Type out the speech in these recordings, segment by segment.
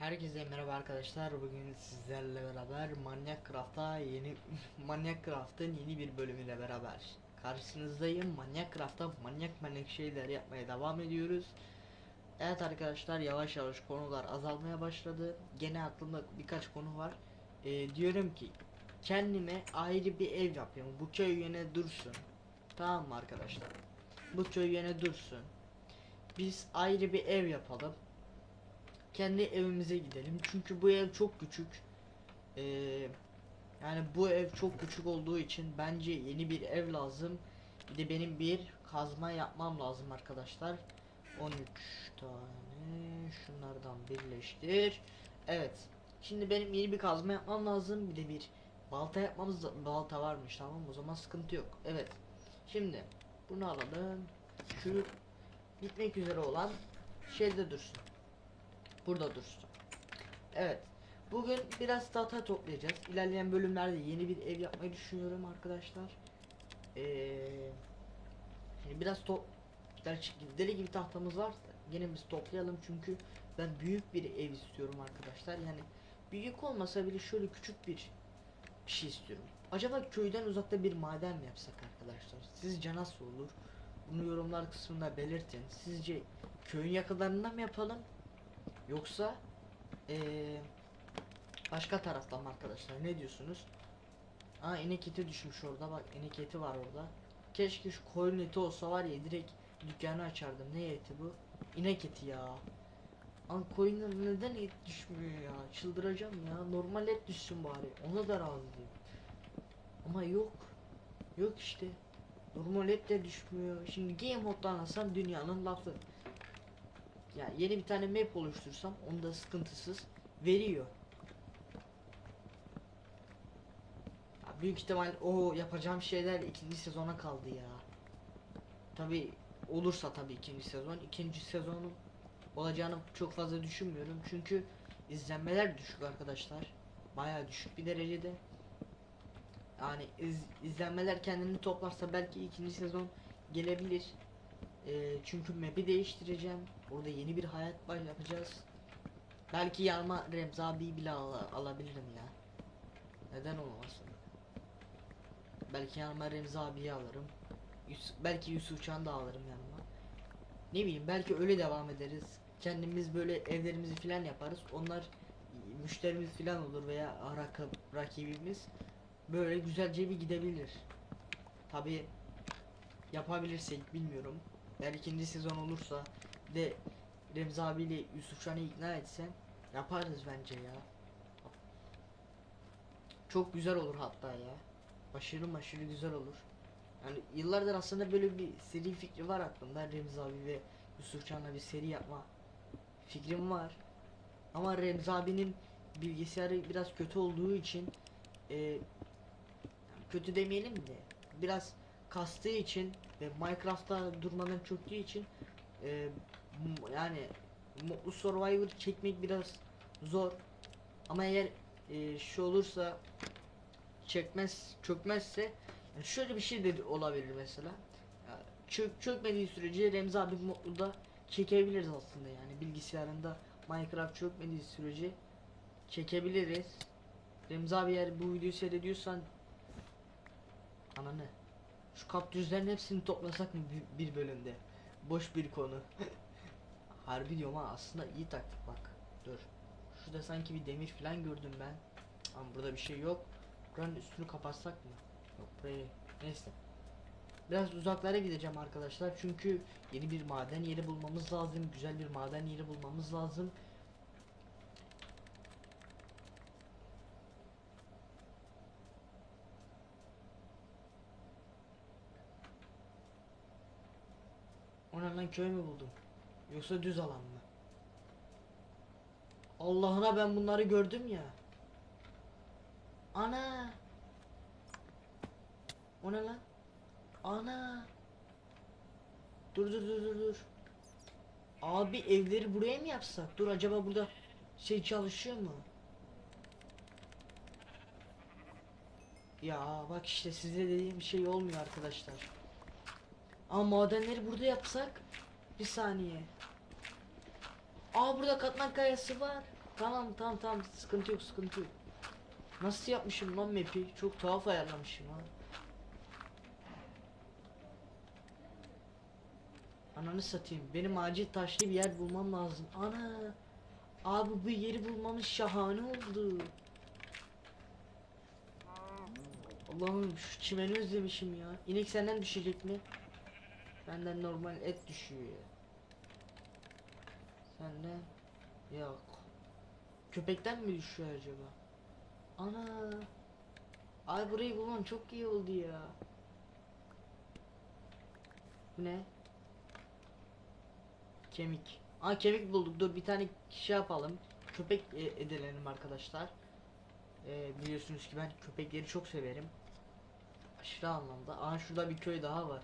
Herkese merhaba arkadaşlar. Bugün sizlerle beraber Manyak Craft'a yeni Manyak Craft'ın yeni bir bölümüyle beraber karşınızdayım. Manyak Craft'ta manyak manyak şeyler yapmaya devam ediyoruz. Evet arkadaşlar yavaş yavaş konular azalmaya başladı. Gene aklımda birkaç konu var. Ee, diyorum ki kendime ayrı bir ev yapıyorum. Bu köy yine dursun. Tamam mı arkadaşlar? Bu köy yine dursun. Biz ayrı bir ev yapalım kendi evimize gidelim. Çünkü bu ev çok küçük. Ee, yani bu ev çok küçük olduğu için bence yeni bir ev lazım. Bir de benim bir kazma yapmam lazım arkadaşlar. 13 tane şunlardan birleştir. Evet. Şimdi benim yeni bir kazma yapmam lazım. Bir de bir balta yapmamız balta varmış tamam o zaman sıkıntı yok. Evet. Şimdi bunu alalım. Şu bitmek üzere olan şeyde dursun. Burada dursun. Evet. Bugün biraz data toplayacağız. İlerleyen bölümlerde yeni bir ev yapmayı düşünüyorum arkadaşlar. Ee, şimdi biraz top deli gibi tahtamız var. Yine biz toplayalım çünkü ben büyük bir ev istiyorum arkadaşlar. Yani büyük olmasa bile şöyle küçük bir bir şey istiyorum. Acaba köyden uzakta bir maden mi yapsak arkadaşlar? Sizce nasıl olur? Bunu yorumlar kısmında belirtin. Sizce köyün yakınlarında mı yapalım? Yoksa eee başka taraftan mı arkadaşlar ne diyorsunuz? Aa inek eti düşmüş orada bak inek eti var orada. Keşke şu koyun eti olsa var ya direkt dükkanı açardım. Ne eti bu? İnek eti ya. Ama koyunlar neden et düşmüyor ya? Çıldıracağım ya. Normal et düşsün bari. Ona da razıyım. Ama yok. Yok işte. Normal et de düşmüyor. Şimdi game moddan alsam dünyanın lafı. Yani yeni bir tane map oluştursam onu da sıkıntısız veriyor. Ya büyük ihtimal o yapacağım şeyler ikinci sezona kaldı ya. Tabi olursa tabii ikinci sezon. ikinci sezonun olacağını çok fazla düşünmüyorum. Çünkü izlenmeler düşük arkadaşlar. Bayağı düşük bir derecede. Yani iz, izlenmeler kendini toplarsa belki ikinci sezon gelebilir. Ee, çünkü map'i değiştireceğim. Orada yeni bir hayat baş yapacağız. Belki yanıma Remzi abi bile al alabilirim ya. Neden olmasın? Belki yanıma Remzi abiyi alırım. Yus belki Yusuf Can da alırım yanıma. Ne bileyim belki öyle devam ederiz. Kendimiz böyle evlerimizi filan yaparız. Onlar müşterimiz filan olur veya rakip, rakibimiz böyle güzelce bir gidebilir. Tabi yapabilirsek bilmiyorum. Eğer ikinci sezon olursa de Remzi abiyle Yusuf Can'ı ikna etsem yaparız bence ya. Çok güzel olur hatta ya. Aşırı aşırı güzel olur. Yani yıllardır aslında böyle bir seri fikri var aklımda. Remzi abi ve Yusuf Can'la bir seri yapma fikrim var. Ama Remzi abinin bilgisayarı biraz kötü olduğu için e, kötü demeyelim de biraz kastığı için ve Minecraft'ta durmadan çöktüğü için e, yani Mutlu Survivor çekmek biraz zor. Ama eğer e, şu olursa çekmez çökmezse yani şöyle bir şey de olabilir mesela. Ya, çök çökmediği sürece Remzi abi Mutlu'da çekebiliriz aslında yani bilgisayarında Minecraft çökmediği sürece çekebiliriz. Remzi abi eğer bu videoyu seyrediyorsan ananı şu kaptüzlerin hepsini toplasak mı bir bölümde? Boş bir konu. Harbi diyorum ha aslında iyi taktik bak. Dur. Şurada sanki bir demir falan gördüm ben. Ama burada bir şey yok. Buranın üstünü kapatsak mı? Yok burayı. Neyse. Biraz uzaklara gideceğim arkadaşlar. Çünkü yeni bir maden yeri bulmamız lazım. Güzel bir maden yeri bulmamız lazım. Ona lan köy mü buldum? Yoksa düz alan mı? Allah'ına ben bunları gördüm ya. Ana. O ne lan? Ana. Dur dur dur dur dur. Abi evleri buraya mı yapsak? Dur acaba burada şey çalışıyor mu? Ya bak işte size dediğim şey olmuyor arkadaşlar. Ama madenleri burada yapsak bir saniye. Aa burada katman kayası var. Tamam tamam tamam sıkıntı yok sıkıntı yok. Nasıl yapmışım lan map'i? Çok tuhaf ayarlamışım ha. Ananı satayım. Benim acil taşlı bir yer bulmam lazım. Ana. Abi bu yeri bulmamız şahane oldu. Allah'ım şu çimeni özlemişim ya. İnek senden düşecek mi? Benden normal et düşüyor ya. Senden yok. Köpekten mi düşüyor acaba? Ana. Ay burayı bulmam çok iyi oldu ya. Bu ne? Kemik. Aa kemik bulduk. Dur bir tane şey yapalım. Köpek e, edelim arkadaşlar. E, biliyorsunuz ki ben köpekleri çok severim. Aşırı anlamda. Aa şurada bir köy daha var.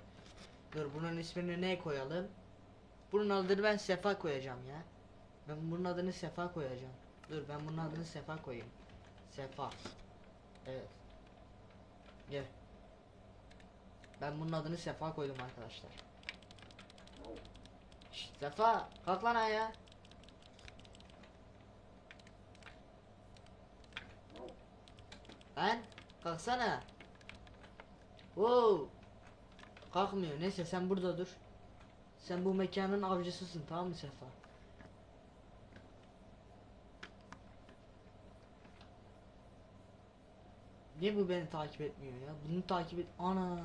Dur bunun ismini ne koyalım? Bunun adını ben Sefa koyacağım ya. Ben bunun adını Sefa koyacağım. Dur ben bunun adını Sefa koyayım. Sefa. Evet. Gel. Ben bunun adını Sefa koydum arkadaşlar. Şşt, Sefa kalk lan ayağa. Lan kalksana. Wow. Kalkmıyor. Neyse sen burada dur. Sen bu mekanın avcısısın tamam mı Sefa? Niye bu beni takip etmiyor ya? Bunu takip et. Ana.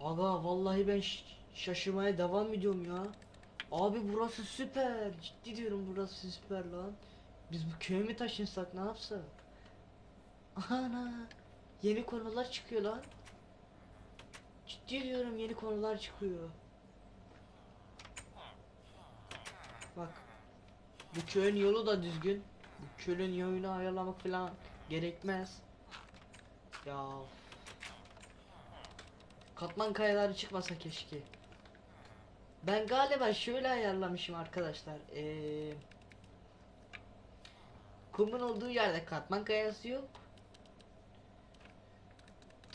Aga vallahi ben şaşırmaya devam ediyorum ya. Abi burası süper. Ciddi diyorum burası süper lan. Biz bu köye mi taşınsak ne yapsak? Ana. Yeni konular çıkıyor lan. Ciddi diyorum yeni konular çıkıyor. Bak. Bu köyün yolu da düzgün. Bu köyün yolunu ayarlamak falan gerekmez. Ya. Katman kayaları çıkmasa keşke. Ben galiba şöyle ayarlamışım arkadaşlar. Ee, kumun olduğu yerde katman kayası yok.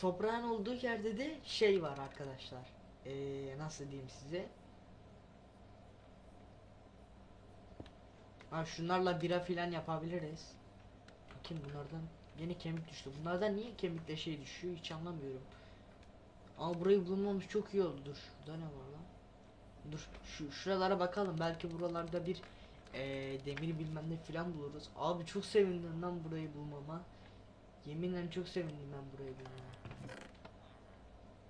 Toprağın olduğu yerde de şey var arkadaşlar. Ee, nasıl diyeyim size? Ha şunlarla bira filan yapabiliriz. Bakayım bunlardan yeni kemik düştü. Bunlardan niye kemikle şey düşüyor hiç anlamıyorum. Ama burayı bulmamız çok iyi oldu. Dur şurada ne var lan? Dur şu şuralara bakalım. Belki buralarda bir eee demir bilmem ne filan buluruz. Abi çok sevindim lan burayı bulmama. Yeminle çok sevindim ben bulmama.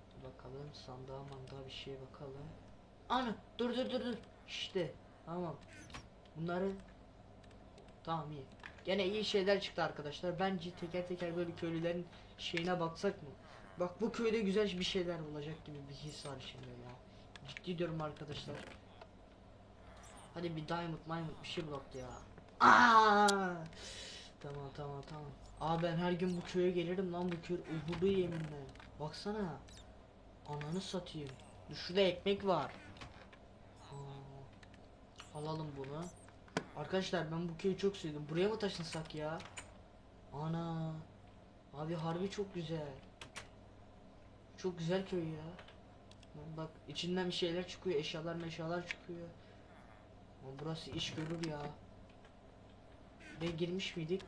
Dur bakalım sandığa mandığa bir şeye bakalım. Ana dur dur dur dur. İşte tamam. Bunları tamam iyi. Gene iyi şeyler çıktı arkadaşlar. Bence teker teker böyle köylülerin şeyine baksak mı? Bak bu köyde güzel bir şeyler olacak gibi bir his var şimdi ya. Ciddi diyorum arkadaşlar. Hadi bir diamond diamond bir şey bulak ya. Aa! Tamam tamam tamam. Aa ben her gün bu köye gelirim lan bu köy uğurlu yeminle. Baksana. Ananı satayım. Şurada ekmek var. Aa, alalım bunu. Arkadaşlar ben bu köyü çok sevdim. Buraya mı taşınsak ya? Ana. Abi harbi çok güzel. Çok güzel köy ya. Bak içinden bir şeyler çıkıyor, eşyalar meşyalar çıkıyor. Ama burası iş görür ya. Ve girmiş miydik?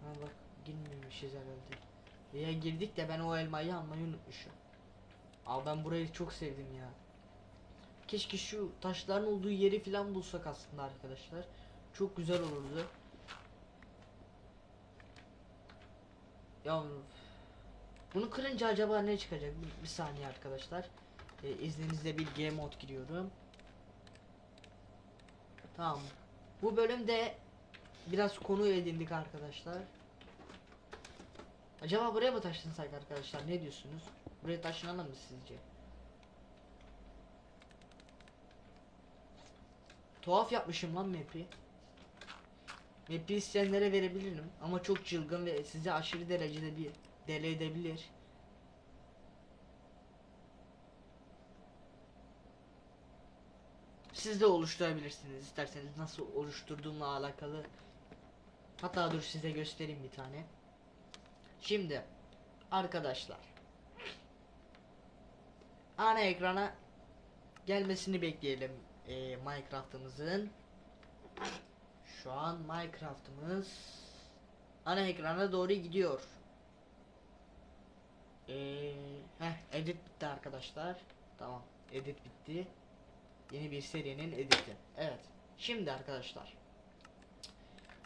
Ha bak girmemişiz herhalde. Veya girdik de ben o elmayı almayı unutmuşum. Aa ben burayı çok sevdim ya. Keşke şu taşların olduğu yeri falan bulsak aslında arkadaşlar. Çok güzel olurdu. Ya bunu kırınca acaba ne çıkacak? Bir, bir saniye arkadaşlar. Ee, izninizle bir game mod giriyorum. Tamam. Bu bölümde biraz konu edindik arkadaşlar. Acaba buraya mı taşınsak arkadaşlar? Ne diyorsunuz? Buraya taşınalım mı sizce? Tuhaf yapmışım lan map'i. Map'i isteyenlere verebilirim ama çok çılgın ve sizi aşırı derecede bir deli edebilir. Siz de oluşturabilirsiniz isterseniz nasıl oluşturduğumla alakalı. Hatta dur size göstereyim bir tane. Şimdi arkadaşlar ana ekrana gelmesini bekleyelim e, Minecraft'ımızın. Şu an Minecraft'ımız ana ekrana doğru gidiyor. Ee, heh, edit bitti arkadaşlar. Tamam, edit bitti. Yeni bir serinin editi. Evet. Şimdi arkadaşlar.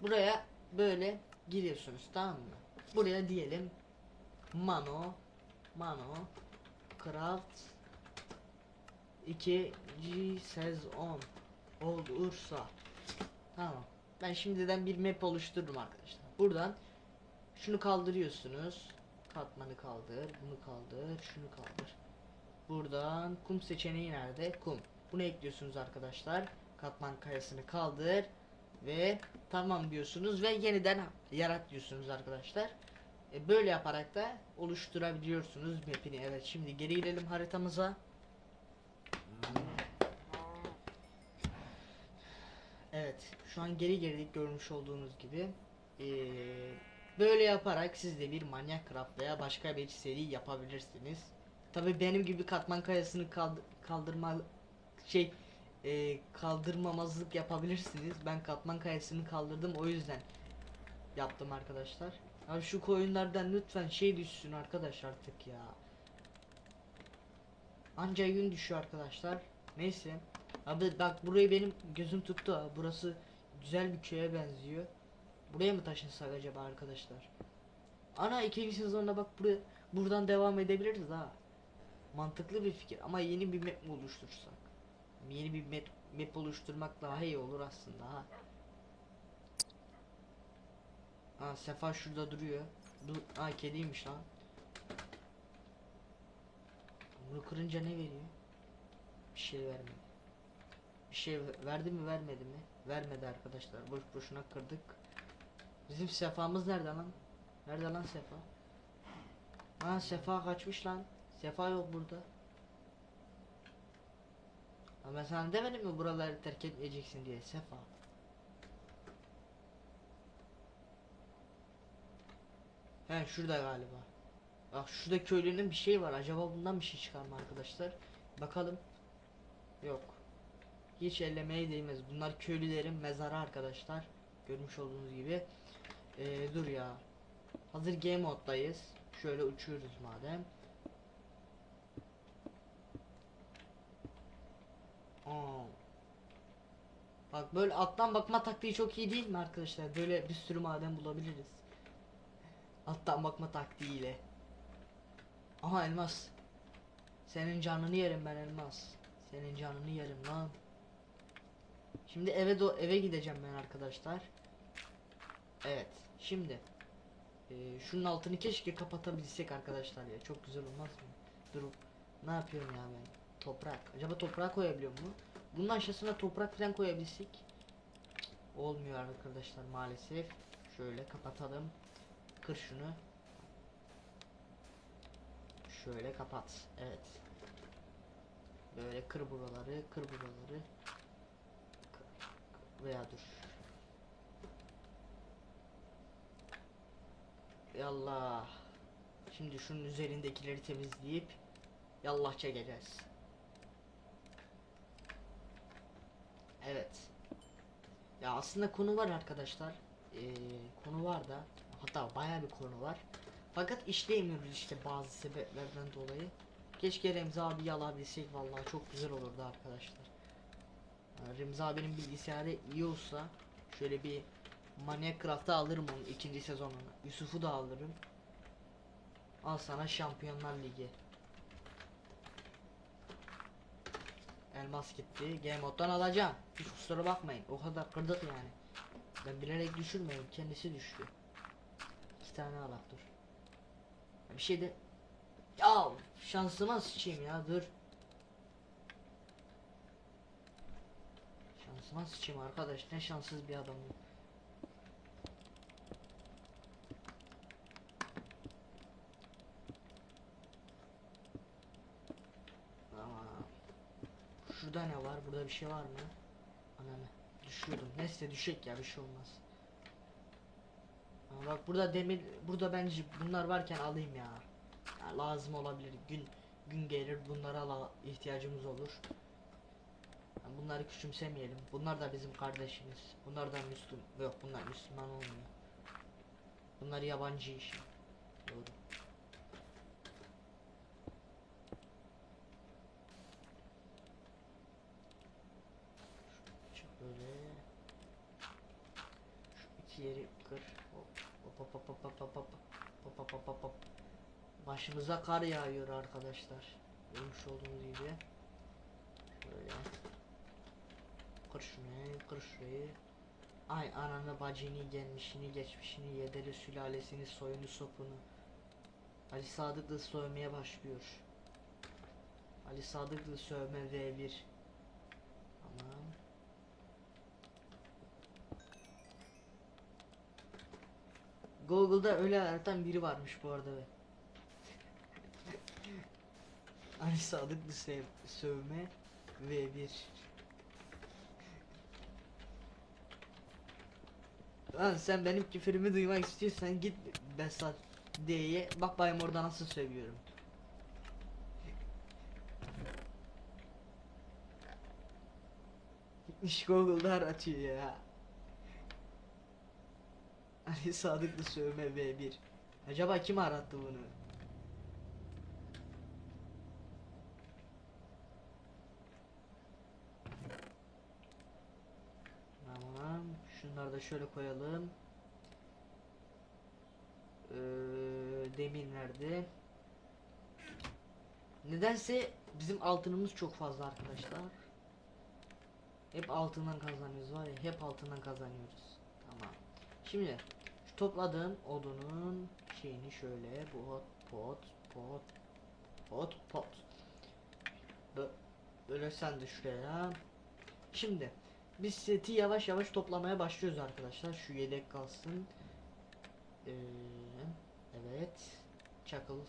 Buraya böyle giriyorsunuz tamam mı? Buraya diyelim Mano Mano Craft 2 G sezon olursa Tamam. Ben şimdiden bir map oluşturdum arkadaşlar. Buradan şunu kaldırıyorsunuz. Katmanı kaldır, bunu kaldır, şunu kaldır. Buradan kum seçeneği nerede? Kum. Bunu ekliyorsunuz arkadaşlar. Katman kayasını kaldır ve tamam diyorsunuz ve yeniden yarat diyorsunuz arkadaşlar. E, böyle yaparak da oluşturabiliyorsunuz map'ini. Evet şimdi geri girelim haritamıza. Evet şu an geri girdik görmüş olduğunuz gibi. Ee, böyle yaparak siz de bir manyak craft veya başka bir seri yapabilirsiniz. Tabi benim gibi katman kayasını kaldı- kaldırma şey e, kaldırmamazlık yapabilirsiniz. Ben katman kayasını kaldırdım o yüzden yaptım arkadaşlar. Abi şu koyunlardan lütfen şey düşsün arkadaş artık ya. Anca gün düşüyor arkadaşlar. Neyse. Abi bak burayı benim gözüm tuttu. Burası güzel bir köye benziyor. Buraya mı taşınsak acaba arkadaşlar? Ana ikinci sezonda bak buraya buradan devam edebiliriz ha. Mantıklı bir fikir ama yeni bir map mi oluştursak? Yeni bir map, map oluşturmak daha iyi olur aslında ha. Ha Sefa şurada duruyor. Dur, ha kediymiş lan. Bunu kırınca ne veriyor? Bir şey vermedi. Bir şey verdi mi vermedi mi? Vermedi arkadaşlar. Boş boşuna kırdık. Bizim Sefa'mız nerede lan? Nerede lan Sefa? Ha Sefa kaçmış lan. Sefa yok burada. Ama ben sana demedim mi buraları terk etmeyeceksin diye Sefa. He şurada galiba. Bak şurada köylünün bir şey var. Acaba bundan bir şey çıkar mı arkadaşlar? Bakalım. Yok. Hiç ellemeye değmez. Bunlar köylülerin mezarı arkadaşlar. Görmüş olduğunuz gibi. Ee, dur ya. Hazır game moddayız. Şöyle uçuyoruz madem. Bak böyle alttan bakma taktiği çok iyi değil mi arkadaşlar? Böyle bir sürü maden bulabiliriz. Alttan bakma taktiğiyle. Aha elmas. Senin canını yerim ben elmas. Senin canını yerim lan. Şimdi eve do eve gideceğim ben arkadaşlar. Evet. Şimdi ee, şunun altını keşke kapatabilsek arkadaşlar ya. Çok güzel olmaz mı? Dur. Ne yapıyorum ya ben? Toprak. Acaba toprak koyabiliyor mu? Bunun aşağısına toprak falan koyabilsek. Olmuyor arkadaşlar maalesef. Şöyle kapatalım. Kır şunu. Şöyle kapat. Evet. Böyle kır buraları, kır buraları. Veya dur. Yallah. Şimdi şunun üzerindekileri temizleyip yallah çekeceğiz. Evet. Ya aslında konu var arkadaşlar. Ee, konu var da hatta baya bir konu var. Fakat işleyemiyoruz işte bazı sebeplerden dolayı. Keşke Remzi abi alabilsek vallahi çok güzel olurdu arkadaşlar. Yani Remzi abinin bilgisayarı iyi olsa şöyle bir Maniac Craft'ı alırım onun ikinci sezonunu. Yusuf'u da alırım. Al sana Şampiyonlar Ligi. Elmas gitti. Game moddan alacağım. Hiç kusura bakmayın. O kadar kırdık yani. Ben bilerek düşürmedim. Kendisi düştü. İki tane alak dur. Bir şey de... Ya şansıma sıçayım ya dur. Şansıma sıçayım arkadaş. Ne şanssız bir adamım. Tamam. Şurada ne var? Burada bir şey var mı? Ananı. Düşüyordum. Neyse düşek ya bir şey olmaz. Aa, bak burada demir burada bence bunlar varken alayım ya. Ya lazım olabilir. Gün gün gelir bunlara ala ihtiyacımız olur. Ya bunları küçümsemeyelim. Bunlar da bizim kardeşimiz. Bunlar da Müslüm. Yok bunlar Müslüman olmuyor. Bunlar yabancı işi. Başımıza kar yağıyor arkadaşlar. Görmüş olduğunuz gibi. Şöyle. Kır şunu, kır şurayı. Ay ananı bacını gelmişini geçmişini yederi sülalesini soyunu sopunu. Ali Sadıklı sövmeye başlıyor. Ali Sadıklı sövme V1. Tamam. Google'da öyle aratan biri varmış bu arada. Ali Sadıklı sev sövme V1. Lan sen benim küfürümü duymak istiyorsan git Besat D'ye bak bayım orada nasıl sövüyorum. Gitmiş Google'da aratıyor ya. Ali Sadıklı sövme V1. Acaba kim arattı bunu? Tamam. Şunları da şöyle koyalım. Ee, demir nerede? Nedense bizim altınımız çok fazla arkadaşlar. Hep altından kazanıyoruz var ya hep altından kazanıyoruz. Tamam. Şimdi şu topladığım odunun şeyini şöyle pot pot pot pot pot Bö- böyle sen de şuraya. Şimdi biz seti yavaş yavaş toplamaya başlıyoruz arkadaşlar. Şu yedek kalsın. Ee, evet. Çakıl.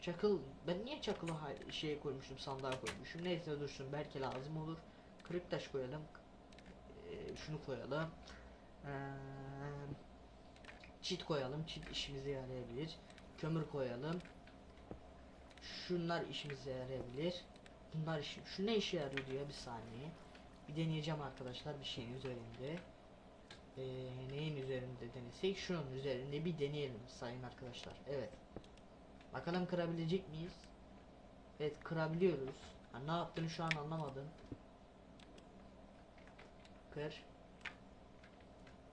Çakıl. Ben niye çakılı şeye koymuşum sandığa koymuşum. Neyse dursun belki lazım olur. Kırık taş koyalım. Ee, şunu koyalım. Ee, çit koyalım. Çit işimize yarayabilir. Kömür koyalım. Şunlar işimize yarayabilir. Bunlar işi. Şu ne işe yarıyor diyor bir saniye. Bir deneyeceğim arkadaşlar bir şeyin üzerinde. Ee, neyin üzerinde denesek şunun üzerinde bir deneyelim sayın arkadaşlar. Evet. Bakalım kırabilecek miyiz? Evet kırabiliyoruz. Ha, ne yaptığını şu an anlamadım. Kır.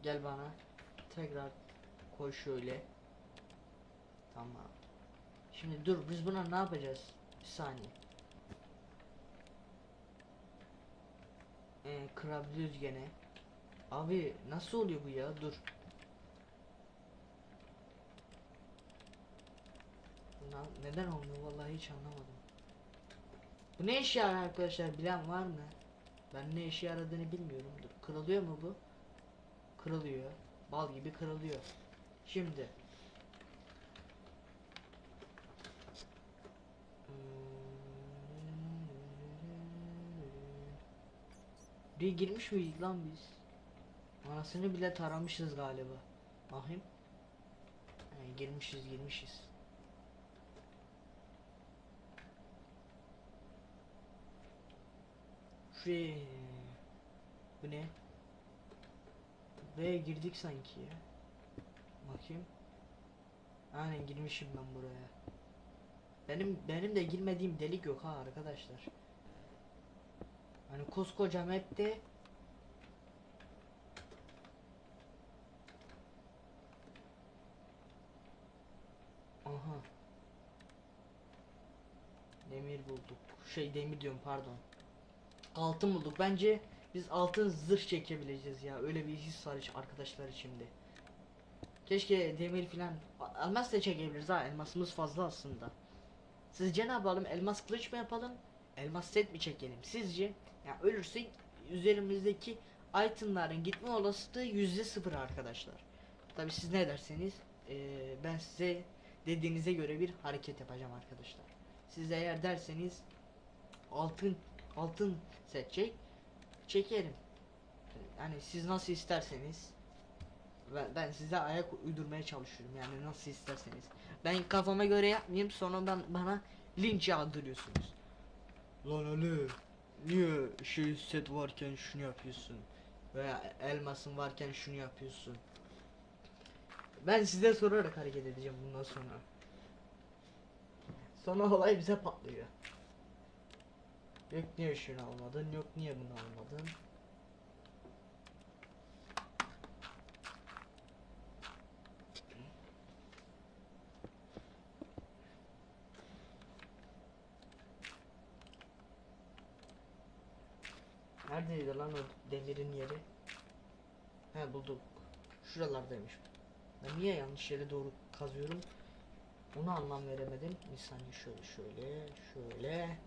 Gel bana. Tekrar koy şöyle. Tamam. Şimdi dur biz buna ne yapacağız? Bir saniye. Ee, kırabiliyoruz gene. Abi nasıl oluyor bu ya? Dur. Lan neden olmuyor vallahi hiç anlamadım. Bu ne işe yarar arkadaşlar bilen var mı? Ben ne işe yaradığını bilmiyorum. Dur kırılıyor mu bu? Kırılıyor. Bal gibi kırılıyor. Şimdi. Bir girmiş miyiz lan biz? Anasını bile taramışız galiba. Bakayım. He, girmişiz girmişiz. Şuraya. Bu ne? Buraya girdik sanki ya. Bakayım. Aynen girmişim ben buraya. Benim benim de girmediğim delik yok ha arkadaşlar. Hani koskoca map'te Aha. Demir bulduk. Şey demir diyorum pardon. Altın bulduk. Bence biz altın zırh çekebileceğiz ya. Öyle bir his var arkadaşlar içimde. Keşke demir filan elmas da çekebiliriz ha. Elmasımız fazla aslında. Sizce ne yapalım? Elmas kılıç mı yapalım? Elmas set mi çekelim? Sizce? Ya ölürsek üzerimizdeki itemların gitme olasılığı yüzde sıfır arkadaşlar. Tabi siz ne derseniz eee, ben size dediğinize göre bir hareket yapacağım arkadaşlar. Siz eğer derseniz altın altın seçecek çekerim. Yani siz nasıl isterseniz ben, ben size ayak uydurmaya çalışıyorum yani nasıl isterseniz. Ben kafama göre yapmayayım sonra ben bana linç yağdırıyorsunuz. Lan Ali niye şey set varken şunu yapıyorsun? Veya elmasın varken şunu yapıyorsun. Ben size sorarak hareket edeceğim bundan sonra. Sonra olay bize patlıyor. Yok niye şunu almadın, yok niye bunu almadın. Neredeydi lan o demirin yeri? He bulduk. Şuralardaymış. Ben niye yanlış yere doğru kazıyorum? Onu anlam veremedim. Bir saniye şöyle şöyle şöyle.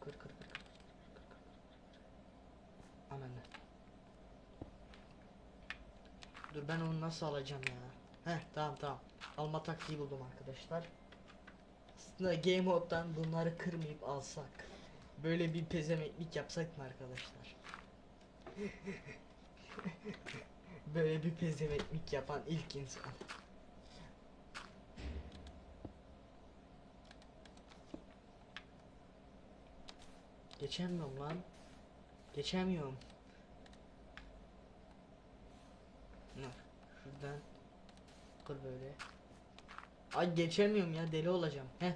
Kır kır kır kır kır kır kır. Ananı. Dur ben onu nasıl alacağım ya? Heh tamam tamam. Alma taktiği buldum arkadaşlar. Aslında game mode'dan bunları kırmayıp alsak. Böyle bir pezemeklik yapsak mı arkadaşlar? Böyle bir pezemeklik yapan ilk insan. Geçemiyorum lan. Geçemiyorum. Şuradan kır böyle. Ay geçemiyorum ya deli olacağım. He.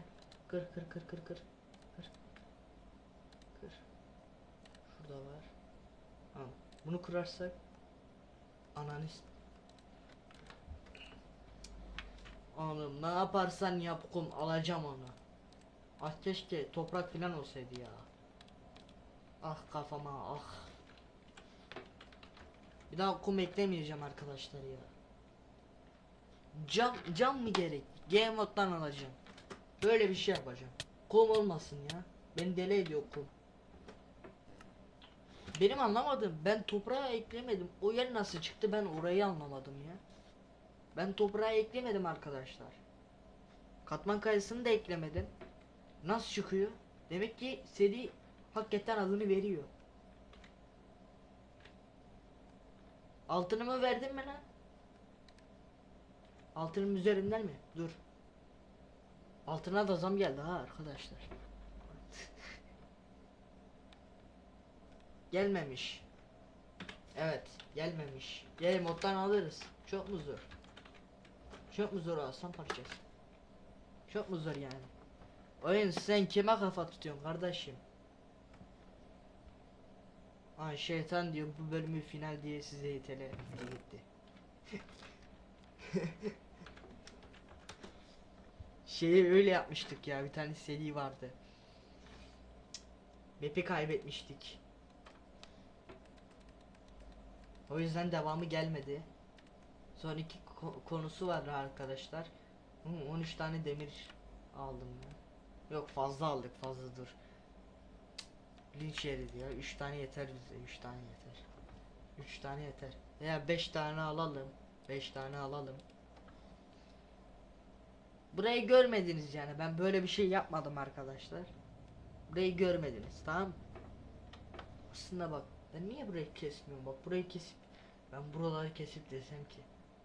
Kır kır kır kır kır. Kır. Şurada var. Al. Bunu kırarsak ananı s- Oğlum ne yaparsan yap kum alacağım onu. Ah keşke toprak filan olsaydı ya. Ah kafama ah. Bir daha kum eklemeyeceğim arkadaşlar ya. Cam cam mı gerek? Game alacağım. Böyle bir şey yapacağım. Kum olmasın ya. Beni deli ediyor kum. Benim anlamadım. Ben toprağa eklemedim. O yer nasıl çıktı ben orayı anlamadım ya. Ben toprağa eklemedim arkadaşlar. Katman kayasını da eklemedim. Nasıl çıkıyor? Demek ki seri hakikaten adını veriyor. Altını mı verdin mi lan? Altının üzerinden mi? Dur. Altına da zam geldi ha arkadaşlar. Gelmemiş. Evet, gelmemiş. Gel moddan alırız. Çok mu zor? Çok mu zor aslan parçası? Çok mu zor yani? Oyun sen kime kafa tutuyorsun kardeşim? Ay şeytan diyor bu bölümü final diye size itele gitti. Şeyi öyle yapmıştık ya bir tane seri vardı. Map'i kaybetmiştik. O yüzden devamı gelmedi. Sonraki ko- konusu var arkadaşlar. Hı, 13 tane demir aldım ben. Yok fazla aldık fazla dur. Linç yeri diyor. 3 tane yeter bize. 3 tane yeter. 3 tane yeter. Veya 5 tane alalım. 5 tane alalım. Burayı görmediniz yani. Ben böyle bir şey yapmadım arkadaşlar. Burayı görmediniz tamam? Aslında bak ben niye burayı kesmiyorum bak burayı kesip ben buraları kesip desem ki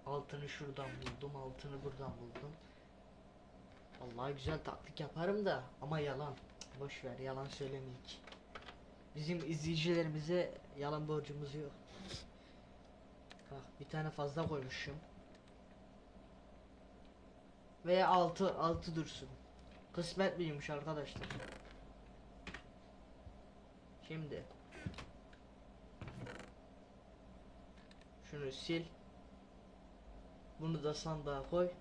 altını şuradan buldum altını buradan buldum. Vallahi güzel taktik yaparım da ama yalan. Boş ver yalan söylemeyik. Bizim izleyicilerimize yalan borcumuz yok. Bak bir tane fazla koymuşum. Veya altı altı dursun. Kısmet miymiş arkadaşlar. Şimdi şunu sil. Bunu da sandığa koy.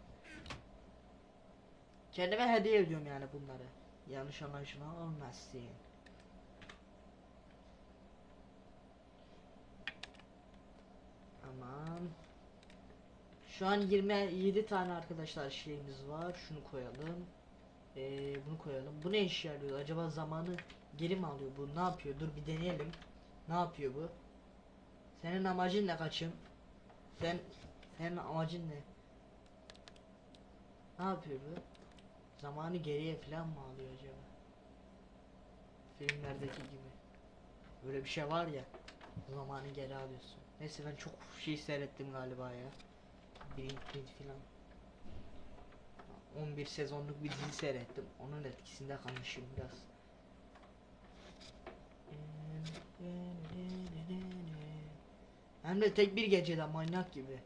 Kendime hediye ediyorum yani bunları. Yanlış anlaşılan olmasın. Aman. Şu an 27 tane arkadaşlar şeyimiz var. Şunu koyalım. Ee, bunu koyalım. Bu ne işe yarıyor? Acaba zamanı geri mi alıyor bu? Ne yapıyor? Dur bir deneyelim. Ne yapıyor bu? Senin amacın ne kaçım? Sen senin amacın ne? Ne yapıyor bu? Zamanı geriye falan mı alıyor acaba? Filmlerdeki gibi. Böyle bir şey var ya. Zamanı geri alıyorsun. Neyse ben çok şey seyrettim galiba ya. Birinci falan. 11 sezonluk bir dizi seyrettim. Onun etkisinde kalmışım biraz. Hem de tek bir gecede manyak gibi.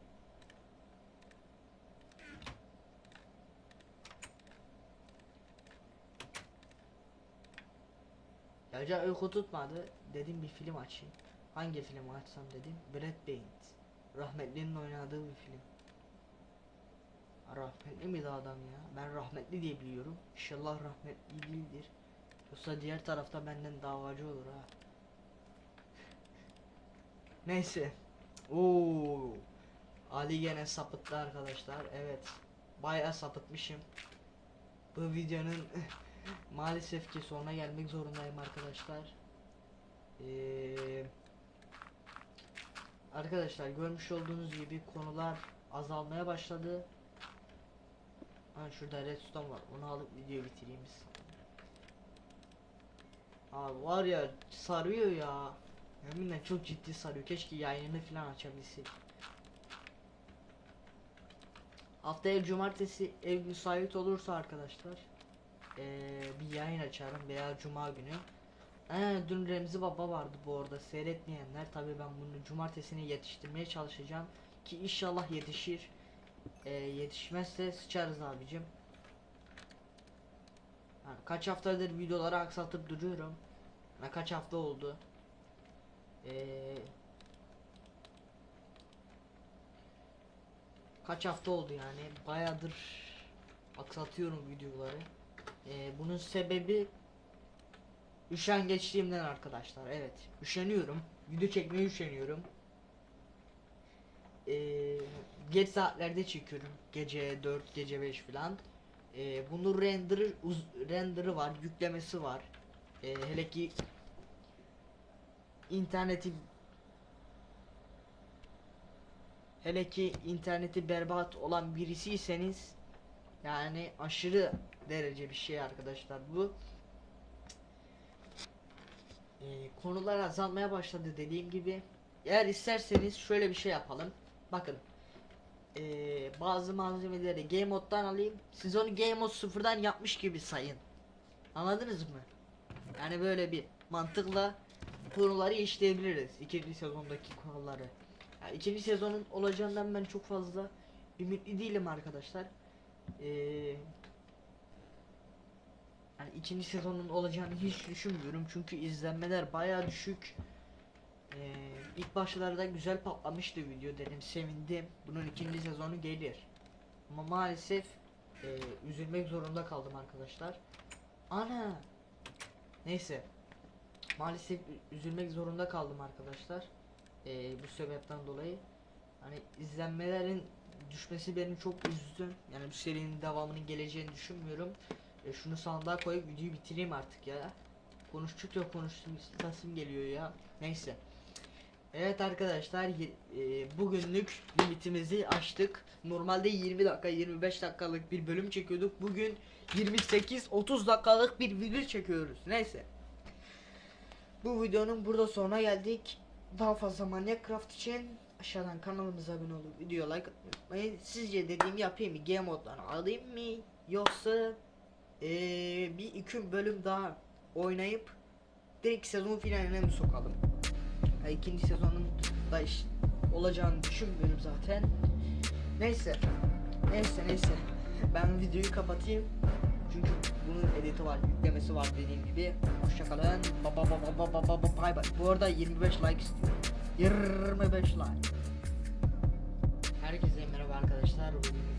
Gece uyku tutmadı. Dedim bir film açayım. Hangi filmi açsam dedim. Brad Pitt. Rahmetlinin oynadığı bir film. Rahmetli miydi adam ya? Ben rahmetli diye biliyorum. İnşallah rahmetli değildir. Yoksa diğer tarafta benden davacı olur ha. Neyse. Oo. Ali gene sapıttı arkadaşlar. Evet. Bayağı sapıtmışım. Bu videonun maalesef ki sonuna gelmek zorundayım arkadaşlar. Ee, arkadaşlar görmüş olduğunuz gibi konular azalmaya başladı. Ha şurada redstone var. Onu alıp videoyu bitireyim biz. Abi var ya sarıyor ya. Yeminle çok ciddi sarıyor. Keşke yayını falan açabilsek. Haftaya cumartesi ev müsait olursa arkadaşlar eee, bir yayın açarım veya cuma günü. Ee, dün Remzi Baba vardı bu arada seyretmeyenler tabi ben bunu cumartesine yetiştirmeye çalışacağım ki inşallah yetişir. Ee, yetişmezse sıçarız abicim. Yani kaç haftadır videoları aksatıp duruyorum. Yani kaç hafta oldu. Ee, kaç hafta oldu yani bayağıdır aksatıyorum videoları. Ee, bunun sebebi üşengeçliğimden arkadaşlar. Evet, üşeniyorum. Video çekmeye üşeniyorum. Ee, geç saatlerde çekiyorum. Gece 4, gece 5 falan. Ee, bunun render'ı render'ı var, yüklemesi var. Ee, hele ki interneti hele ki interneti berbat olan birisiyseniz yani aşırı derece bir şey arkadaşlar bu. Ee, konular azalmaya başladı dediğim gibi. Eğer isterseniz şöyle bir şey yapalım. Bakın. Ee, bazı malzemeleri game moddan alayım. Siz onu game mod sıfırdan yapmış gibi sayın. Anladınız mı? Yani böyle bir mantıkla konuları işleyebiliriz. ikinci sezondaki konuları. Yani ikinci sezonun olacağından ben çok fazla ümitli değilim arkadaşlar. Ee, yani ikinci sezonun olacağını hiç düşünmüyorum çünkü izlenmeler baya düşük. Ee, ilk başlarda güzel patlamıştı video dedim sevindim. Bunun ikinci sezonu gelir. Ama maalesef e, üzülmek zorunda kaldım arkadaşlar. Ana. Neyse. Maalesef üzülmek zorunda kaldım arkadaşlar. Ee, bu sebepten dolayı. Hani izlenmelerin düşmesi beni çok üzdü. Yani bu serinin devamının geleceğini düşünmüyorum. E, şunu sandığa koyup videoyu bitireyim artık ya. Konuştukça konuştum istasım geliyor ya. Neyse. Evet arkadaşlar e, bugünlük limitimizi aştık. Normalde 20 dakika 25 dakikalık bir bölüm çekiyorduk. Bugün 28-30 dakikalık bir video çekiyoruz. Neyse. Bu videonun burada sonuna geldik. Daha fazla Manyak Craft için aşağıdan kanalımıza abone olup video like atmayı. Sizce dediğimi yapayım mı? Game moddan alayım mı? Yoksa eee, bir iki bölüm daha oynayıp direkt sezon finaline mi sokalım? Ya ikinci sezonun da iş olacağını düşünmüyorum zaten. Neyse. Neyse neyse. Ben videoyu kapatayım. Çünkü bunun editi var, yüklemesi var dediğim gibi. Hoşçakalın. Ba ba ba ba ba ba ba bay bay. Bu arada 25 like istiyorum. 25 like. Herkese merhaba arkadaşlar.